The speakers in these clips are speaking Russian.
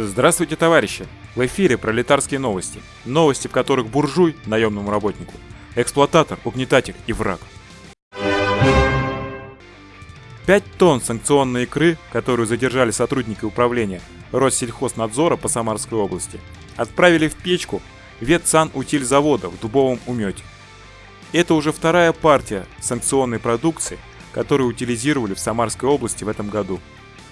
Здравствуйте, товарищи! В эфире пролетарские новости. Новости, в которых буржуй – наемному работнику, эксплуататор, угнетатель и враг. 5 тонн санкционной икры, которую задержали сотрудники управления Россельхознадзора по Самарской области, отправили в печку ветсанутильзавода в Дубовом умете. Это уже вторая партия санкционной продукции, которую утилизировали в Самарской области в этом году –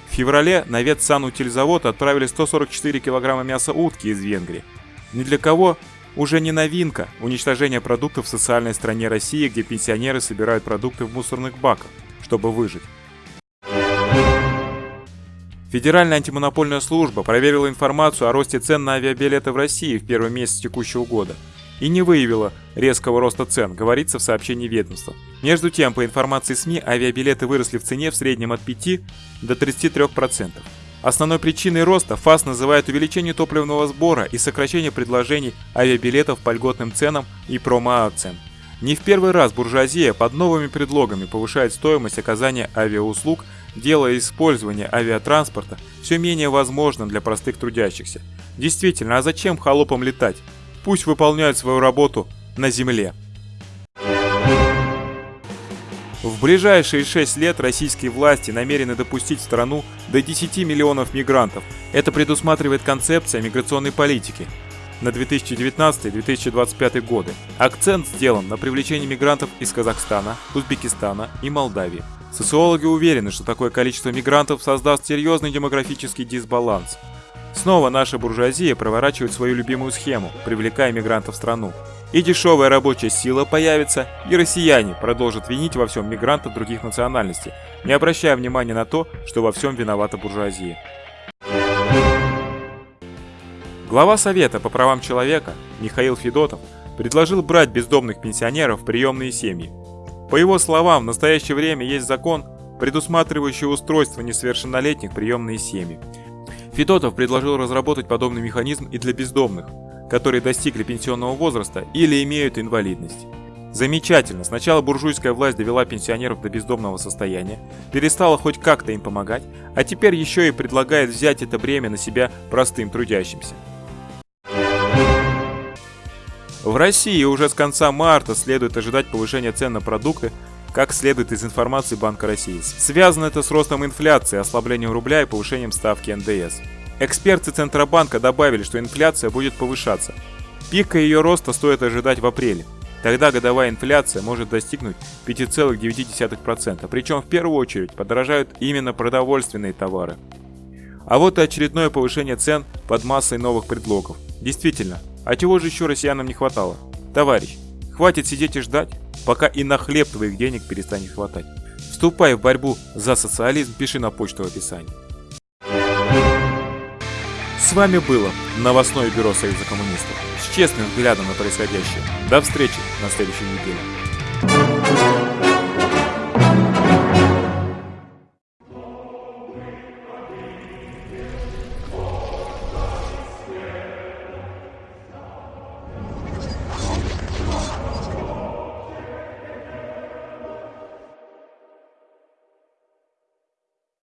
в феврале на ветсанутильзавод отправили 144 килограмма мяса утки из Венгрии. Ни для кого уже не новинка уничтожение продуктов в социальной стране России, где пенсионеры собирают продукты в мусорных баках, чтобы выжить. Федеральная антимонопольная служба проверила информацию о росте цен на авиабилеты в России в первый месяц текущего года – и не выявила резкого роста цен, говорится в сообщении ведомства. Между тем, по информации СМИ, авиабилеты выросли в цене в среднем от 5 до 33%. Основной причиной роста ФАС называет увеличение топливного сбора и сокращение предложений авиабилетов по льготным ценам и промоакциям. Не в первый раз буржуазия под новыми предлогами повышает стоимость оказания авиауслуг, делая использование авиатранспорта все менее возможным для простых трудящихся. Действительно, а зачем холопам летать? Пусть выполняют свою работу на земле. В ближайшие 6 лет российские власти намерены допустить в страну до 10 миллионов мигрантов. Это предусматривает концепция миграционной политики на 2019-2025 годы. Акцент сделан на привлечении мигрантов из Казахстана, Узбекистана и Молдавии. Социологи уверены, что такое количество мигрантов создаст серьезный демографический дисбаланс – Снова наша буржуазия проворачивает свою любимую схему, привлекая мигрантов в страну. И дешевая рабочая сила появится, и россияне продолжат винить во всем мигрантов других национальностей, не обращая внимания на то, что во всем виновата буржуазия. Глава Совета по правам человека Михаил Федотов предложил брать бездомных пенсионеров в приемные семьи. По его словам, в настоящее время есть закон, предусматривающий устройство несовершеннолетних приемные семьи. Федотов предложил разработать подобный механизм и для бездомных, которые достигли пенсионного возраста или имеют инвалидность. Замечательно, сначала буржуйская власть довела пенсионеров до бездомного состояния, перестала хоть как-то им помогать, а теперь еще и предлагает взять это бремя на себя простым трудящимся. В России уже с конца марта следует ожидать повышения цен на продукты, как следует из информации Банка России. Связано это с ростом инфляции, ослаблением рубля и повышением ставки НДС. Эксперты Центробанка добавили, что инфляция будет повышаться. Пика ее роста стоит ожидать в апреле. Тогда годовая инфляция может достигнуть 5,9%, причем в первую очередь подорожают именно продовольственные товары. А вот и очередное повышение цен под массой новых предлогов. Действительно, а чего же еще россиянам не хватало? Товарищ, хватит сидеть и ждать? пока и на хлеб твоих денег перестанет хватать. Вступай в борьбу за социализм, пиши на почту в описании. С вами было новостное бюро Союза коммунистов с честным взглядом на происходящее. До встречи на следующей неделе.